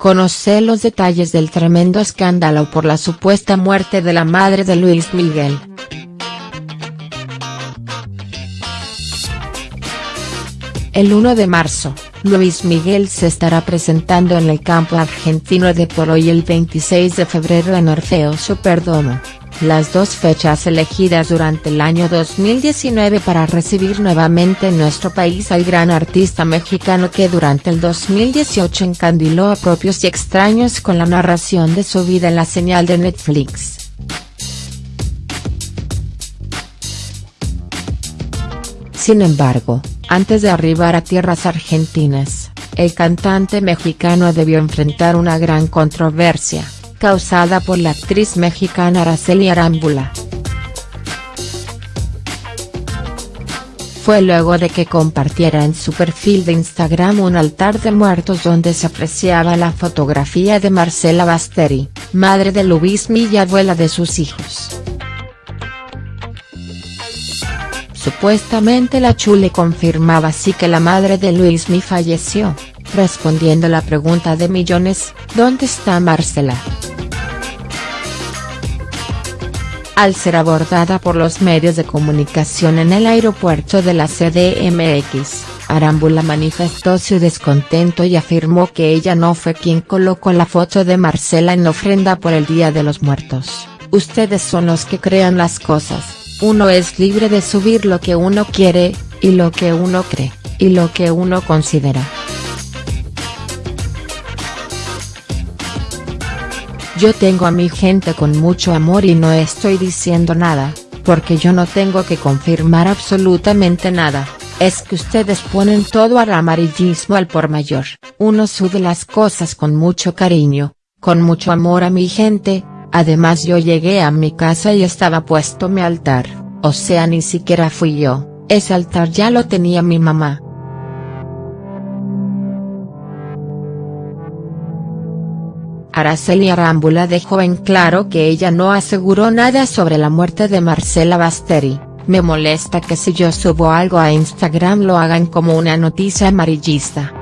Conoce los detalles del tremendo escándalo por la supuesta muerte de la madre de Luis Miguel. El 1 de marzo, Luis Miguel se estará presentando en el campo argentino de Polo y el 26 de febrero en Orfeo Superdomo las dos fechas elegidas durante el año 2019 para recibir nuevamente en nuestro país al gran artista mexicano que durante el 2018 encandiló a propios y extraños con la narración de su vida en la señal de Netflix. Sin embargo, antes de arribar a tierras argentinas, el cantante mexicano debió enfrentar una gran controversia causada por la actriz mexicana Araceli Arámbula. Fue luego de que compartiera en su perfil de Instagram un altar de muertos donde se apreciaba la fotografía de Marcela Basteri, madre de Luismi y abuela de sus hijos. Supuestamente la Chule confirmaba así que la madre de Luismi falleció, respondiendo la pregunta de millones, ¿dónde está Marcela?. Al ser abordada por los medios de comunicación en el aeropuerto de la CDMX, Arámbula manifestó su descontento y afirmó que ella no fue quien colocó la foto de Marcela en ofrenda por el Día de los Muertos, ustedes son los que crean las cosas, uno es libre de subir lo que uno quiere, y lo que uno cree, y lo que uno considera. Yo tengo a mi gente con mucho amor y no estoy diciendo nada, porque yo no tengo que confirmar absolutamente nada, es que ustedes ponen todo al amarillismo al por mayor, uno sube las cosas con mucho cariño, con mucho amor a mi gente, además yo llegué a mi casa y estaba puesto mi altar, o sea ni siquiera fui yo, ese altar ya lo tenía mi mamá. Araceli Arámbula dejó en claro que ella no aseguró nada sobre la muerte de Marcela Basteri, me molesta que si yo subo algo a Instagram lo hagan como una noticia amarillista.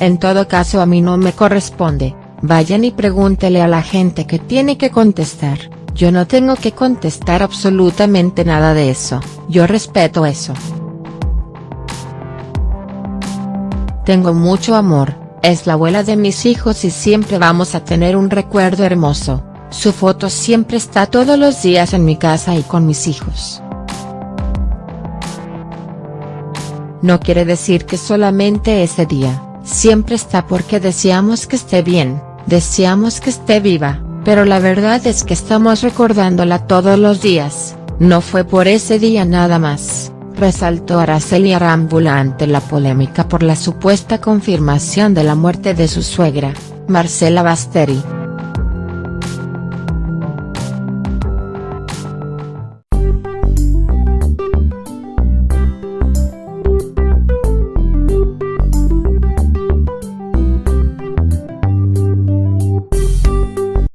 En todo caso a mí no me corresponde, vayan y pregúntele a la gente que tiene que contestar, yo no tengo que contestar absolutamente nada de eso, yo respeto eso. Tengo mucho amor, es la abuela de mis hijos y siempre vamos a tener un recuerdo hermoso, su foto siempre está todos los días en mi casa y con mis hijos. No quiere decir que solamente ese día, siempre está porque deseamos que esté bien, deseamos que esté viva, pero la verdad es que estamos recordándola todos los días, no fue por ese día nada más resaltó Araceli Arámbula ante la polémica por la supuesta confirmación de la muerte de su suegra, Marcela Basteri.